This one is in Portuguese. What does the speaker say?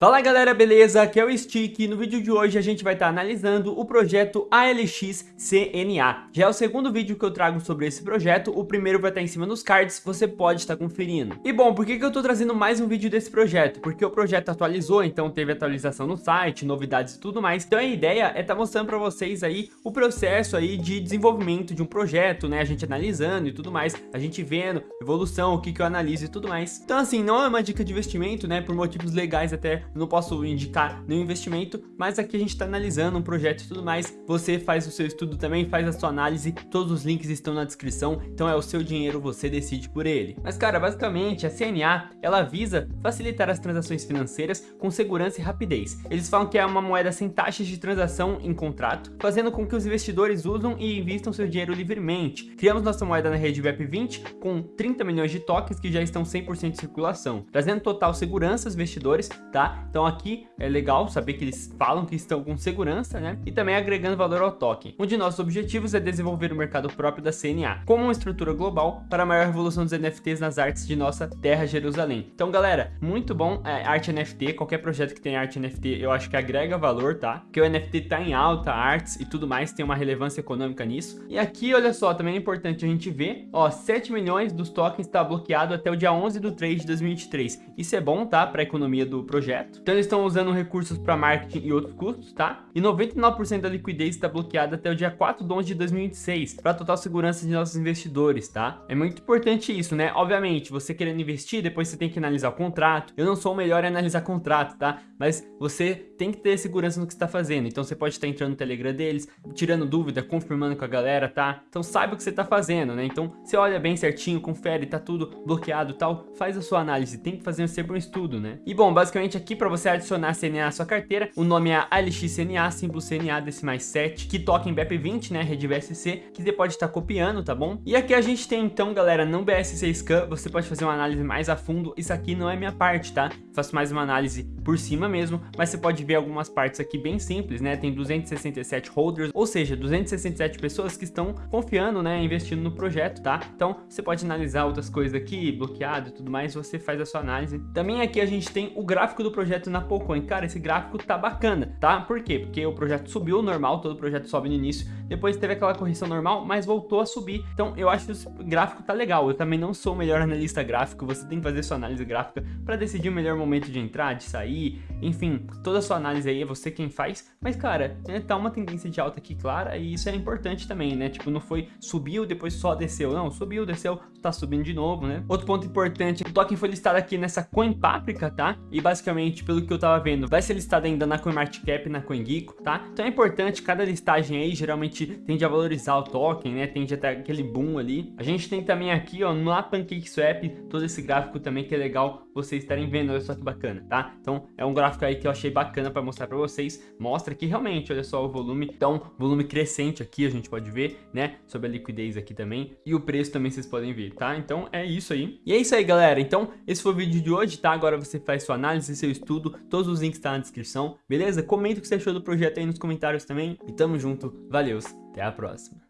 Fala galera, beleza? Aqui é o Stick e no vídeo de hoje a gente vai estar tá analisando o projeto ALX CNA. Já é o segundo vídeo que eu trago sobre esse projeto, o primeiro vai estar tá em cima nos cards, você pode estar tá conferindo. E bom, por que, que eu estou trazendo mais um vídeo desse projeto? Porque o projeto atualizou, então teve atualização no site, novidades e tudo mais. Então a ideia é estar tá mostrando para vocês aí o processo aí de desenvolvimento de um projeto, né? A gente analisando e tudo mais, a gente vendo evolução, o que, que eu analiso e tudo mais. Então assim, não é uma dica de investimento, né? Por motivos legais até não posso indicar nenhum investimento, mas aqui a gente está analisando um projeto e tudo mais. Você faz o seu estudo também, faz a sua análise, todos os links estão na descrição, então é o seu dinheiro, você decide por ele. Mas cara, basicamente a CNA, ela visa facilitar as transações financeiras com segurança e rapidez. Eles falam que é uma moeda sem taxas de transação em contrato, fazendo com que os investidores usam e investam seu dinheiro livremente. Criamos nossa moeda na rede VEP20 com 30 milhões de tokens que já estão 100% em circulação, trazendo total segurança aos investidores, tá? Então aqui é legal saber que eles falam que estão com segurança, né? E também agregando valor ao token. Um de nossos objetivos é desenvolver o mercado próprio da CNA, como uma estrutura global para a maior revolução dos NFTs nas artes de nossa terra Jerusalém. Então galera, muito bom é, arte NFT, qualquer projeto que tenha arte NFT eu acho que agrega valor, tá? Porque o NFT tá em alta, artes e tudo mais, tem uma relevância econômica nisso. E aqui, olha só, também é importante a gente ver, ó, 7 milhões dos tokens está bloqueado até o dia 11 do 3 de 2023. Isso é bom, tá? Para a economia do projeto. Então eles estão usando recursos para marketing e outros custos, tá? E 99% da liquidez está bloqueada até o dia 4 de 11 de 2026, para total segurança de nossos investidores, tá? É muito importante isso, né? Obviamente, você querendo investir, depois você tem que analisar o contrato. Eu não sou o melhor em analisar contrato, tá? Mas você tem que ter segurança no que está fazendo. Então você pode estar entrando no Telegram deles, tirando dúvida, confirmando com a galera, tá? Então saiba o que você está fazendo, né? Então você olha bem certinho, confere, tá tudo bloqueado tal, faz a sua análise, tem que fazer sempre um estudo, né? E bom, basicamente aqui para você adicionar CNA à sua carteira. O nome é ALXCNA, símbolo CNA decimais 7, que toca em BEP20, né, rede BSC, que você pode estar copiando, tá bom? E aqui a gente tem então, galera, não BSC Scan, você pode fazer uma análise mais a fundo. Isso aqui não é minha parte, tá? Faço mais uma análise por cima mesmo, mas você pode ver algumas partes aqui bem simples, né? Tem 267 holders, ou seja, 267 pessoas que estão confiando, né, investindo no projeto, tá? Então, você pode analisar outras coisas aqui, bloqueado e tudo mais, você faz a sua análise. Também aqui a gente tem o gráfico do projeto na Polcoin. Cara, esse gráfico tá bacana, tá? Por quê? Porque o projeto subiu normal, todo projeto sobe no início, depois teve aquela correção normal, mas voltou a subir. Então eu acho que o gráfico tá legal. Eu também não sou o melhor analista gráfico, você tem que fazer sua análise gráfica para decidir o melhor momento de entrar, de sair, enfim, toda a sua análise aí é você quem faz. Mas cara, né, tá uma tendência de alta aqui clara e isso é importante também, né? Tipo, não foi subiu, depois só desceu. Não, subiu, desceu, tá subindo de novo, né? Outro ponto importante, o token foi listado aqui nessa Coin Paprika, tá? E basicamente, pelo que eu tava vendo, vai ser listado ainda na CoinMarketCap, na CoinGeeko, tá? Então é importante, cada listagem aí geralmente tende a valorizar o token, né? Tende a ter aquele boom ali. A gente tem também aqui, ó, na PancakeSwap, todo esse gráfico também que é legal vocês estarem vendo, olha só que bacana, tá? Então é um gráfico aí que eu achei bacana para mostrar para vocês. Mostra que realmente, olha só o volume, então volume crescente aqui a gente pode ver, né? Sobre a liquidez aqui também e o preço também vocês podem ver, tá? Então é isso aí. E é isso aí, galera. Então esse foi o vídeo de hoje, tá? Agora você faz sua análise, seu estudo, todos os links estão tá na descrição, beleza? Comenta o que você achou do projeto aí nos comentários também e tamo junto. Valeu, até a próxima.